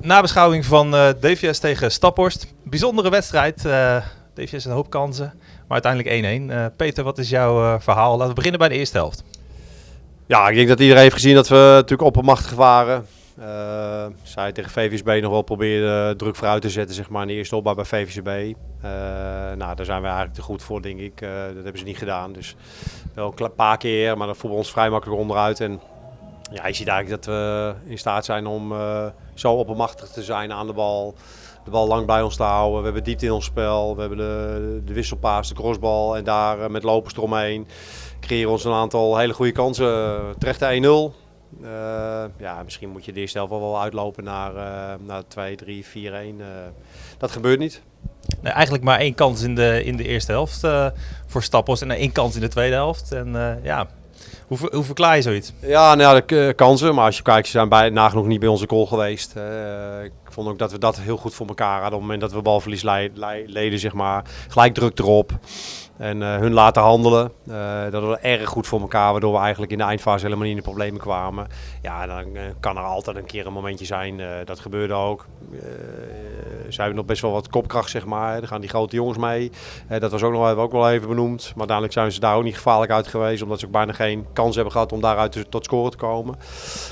nabeschouwing van eh, DVS tegen Staphorst. Bijzondere wedstrijd. eh DVS een hoop kansen, maar uiteindelijk 1-1. Eh, Peter, wat is jouw verhaal? Laten we beginnen bij de eerste helft. Ja, ik denk dat iedereen heeft gezien dat we natuurlijk oppermachtig waren. Zij tegen VVSB nog wel probeerden druk vooruit te zetten zeg maar, in de eerste opbouw bij VVSB. Nou, daar zijn we eigenlijk te goed voor, denk ik. Dat hebben ze niet gedaan. Dus wel een paar keer, maar dat voelen we ons vrij makkelijk onderuit. En ja, je ziet eigenlijk dat we in staat zijn om eh, zo oppermachtig te zijn aan de bal. De bal lang bij ons te houden. We hebben diepte in ons spel. We hebben de, de wisselpaas, de crossbal en daar eh, met lopers eromheen creëren ons een aantal hele goede kansen. Terecht 1-0. Eh, ja, misschien moet je de eerste helft wel uitlopen naar, naar 2, 3, 4, 1. Eh, dat gebeurt niet. Nee, eigenlijk maar één kans in de, in de eerste helft voor Staphorst en één kans in de tweede helft. En ja, hoe, hoe verklaar je zoiets? Ja, nou de k- kansen. Maar als je kijkt, ze zijn bij, nagenoeg niet bij onze goal geweest. Eh, ik vond ook dat we dat heel goed voor elkaar hadden. Op het moment dat we balverlies leden, zeg maar. Gelijk druk erop. En eh, hun laten handelen. Eh, dat was erg goed voor elkaar. Waardoor we eigenlijk in de eindfase helemaal niet in de problemen kwamen. Ja, dan eh, kan er altijd een keer een momentje zijn. dat gebeurde ook. Ze hebben nog best wel wat kopkracht, zeg maar. Er gaan die grote jongens mee. Dat was ook nog ook wel even benoemd. Maar uiteindelijk zijn ze daar ook niet gevaarlijk uit geweest. Omdat ze ook bijna geen kans hebben gehad om daaruit tot scoren te komen.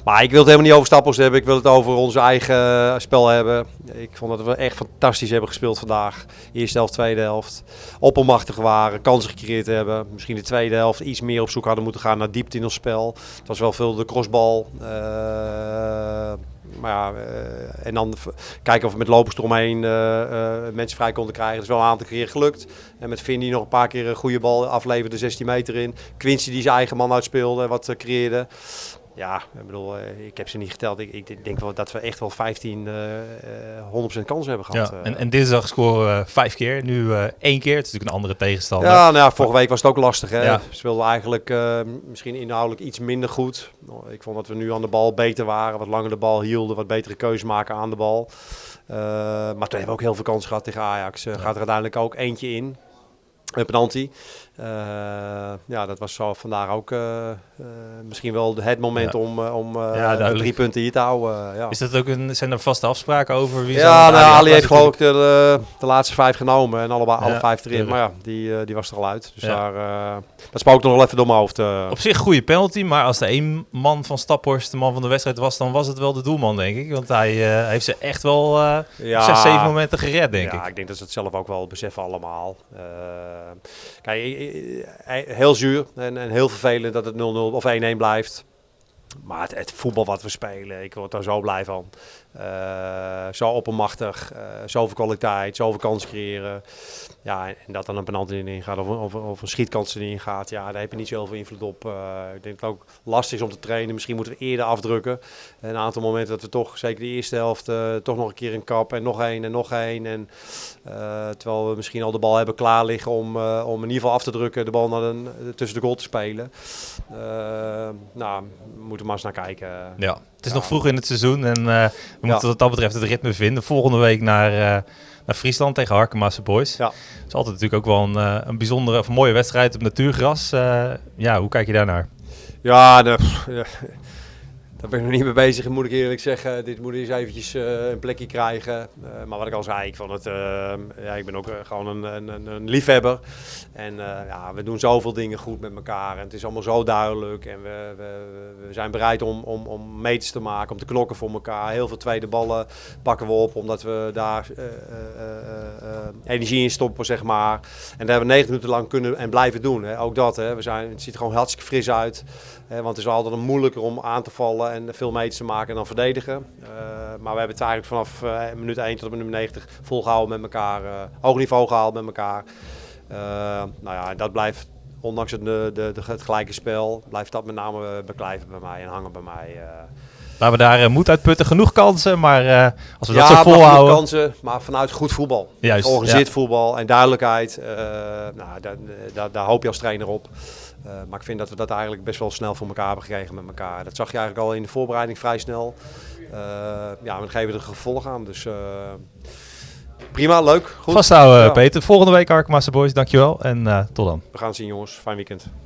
Maar ik wil het helemaal niet over Stappels hebben. Ik wil het over ons eigen spel hebben. Ik vond dat we echt fantastisch hebben gespeeld vandaag. Eerste helft, tweede helft. Oppermachtig waren, kansen gecreëerd hebben. Misschien de tweede helft iets meer op zoek hadden moeten gaan naar diepte in ons spel. Het was wel veel de crossbal. Eh, maar ja, eh, en dan kijken of we met lopers eromheen eh, eh, mensen vrij konden krijgen. Dat is wel een aantal keer gelukt. En met Finn die nog een paar keer een goede bal afleverde, 16 meter in. Quincy die zijn eigen man uitspeelde en wat eh, creëerde. Ja, ik bedoel, eh, ik heb ze niet geteld. Ik, ik denk wel dat we echt wel 15, eh, eh, 100% kansen hebben gehad. Ja, eh. en, en dinsdag scoren we vijf keer, nu eh, één keer. Het is natuurlijk een andere tegenstander. Ja, nou ja, vorige week was het ook lastig. Hè? Ja. Speelden eigenlijk misschien inhoudelijk iets minder goed. Ik vond dat we nu aan de bal beter waren, wat langer de bal hielden, wat betere keuzes maken aan de bal. Maar toen hebben we ook heel veel kansen gehad tegen Ajax. Gaat er uiteindelijk ook eentje in. Een penalty. Eh, ja, dat was zo vandaag ook eh, eh, misschien wel het moment Ja. om, om Ja, drie punten hier te houden. ja. Is dat ook een, zijn er vaste afspraken over wie Ja, nou, Ali heeft geloof ik de, de laatste vijf genomen en allebei, alle Ja, vijf erin. Maar ja, die, die was er al uit. Dus Ja. daar, dat spookt nog wel even door mijn hoofd. Op zich goede penalty, maar als de één man van Staphorst de man van de wedstrijd was, dan was het wel de doelman, denk ik. Want hij heeft ze echt wel ja, zes, zeven momenten gered, denk ja, ik. ik denk dat ze het zelf ook wel beseffen allemaal. Eh, kijk, eh, eh, heel zuur en, en heel vervelend dat het 0-0 of 1-1 blijft. Maar het, voetbal wat we spelen, ik word daar zo blij van. Eh, zo oppermachtig, eh zoveel kwaliteit, zoveel kans creëren. Ja, en dat dan een penalty erin gaat of, of, of een schietkans erin gaat, ja, daar heb je niet zoveel invloed op. Eh, ik denk dat het ook lastig is om te trainen. Misschien moeten we eerder afdrukken. Een aantal momenten dat we toch, zeker de eerste helft, toch nog een keer een kap en nog één en nog één. En, terwijl we misschien al de bal hebben klaar liggen om, om in ieder geval af te drukken, de bal naar een, tussen de goal te spelen. Nou, we moeten maar eens naar kijken. Ja, het is Ja. nog vroeg in het seizoen en eh, we moeten wat dat betreft het ritme vinden. Volgende week naar, eh, naar Friesland tegen Harkemasse Boys. Ja. Het is altijd natuurlijk ook wel een, eh, een bijzondere of een mooie wedstrijd op natuurgras. Ja, hoe kijk je daarnaar? Ja, de, pff, daar ben ik nog niet mee bezig, moet ik eerlijk zeggen. Dit moet eens eventjes eh, een plekje krijgen. Eh, maar wat ik al zei, ik, vond het, eh, ja, ik ben ook gewoon een, een, een, liefhebber. En ja, we doen zoveel dingen goed met elkaar. En het is allemaal zo duidelijk. En we, we, we zijn bereid om, om, om meters te maken, om te knokken voor elkaar. Heel veel tweede ballen pakken we op, omdat we daar energie in stoppen, zeg maar. En dat hebben we 90 minuten lang kunnen en blijven doen. Hè. Ook dat, hè. We zijn, het ziet er gewoon hartstikke fris uit. Hè, want het is altijd moeilijker om aan te vallen en veel meters te maken en dan verdedigen. Eh, maar we hebben het eigenlijk vanaf eh, minuut 1 tot minuut 90 volgehouden met elkaar. eh hoog niveau gehaald met elkaar. Nou ja, dat blijft, ondanks het, de, de, het gelijke spel, blijft dat met name beklijven bij mij en hangen bij mij. Laten we daar eh, moed uitputten. Genoeg kansen, maar eh, als we dat ja, zo maar genoeg volhouden... kansen, maar vanuit goed voetbal. Juist, Georganiseerd voetbal en duidelijkheid. eh, nou, daar, daar, daar hoop je als trainer op. Maar ik vind dat we dat eigenlijk best wel snel voor elkaar hebben gekregen met elkaar. Dat zag je eigenlijk al in de voorbereiding vrij snel. Eh, ja, we geven er gevolg aan. Dus prima, leuk, goed. Vasthouden, Ja. Peter. Volgende week Harkemasse Boys, dankjewel. En tot dan. We gaan zien jongens. Fijn weekend.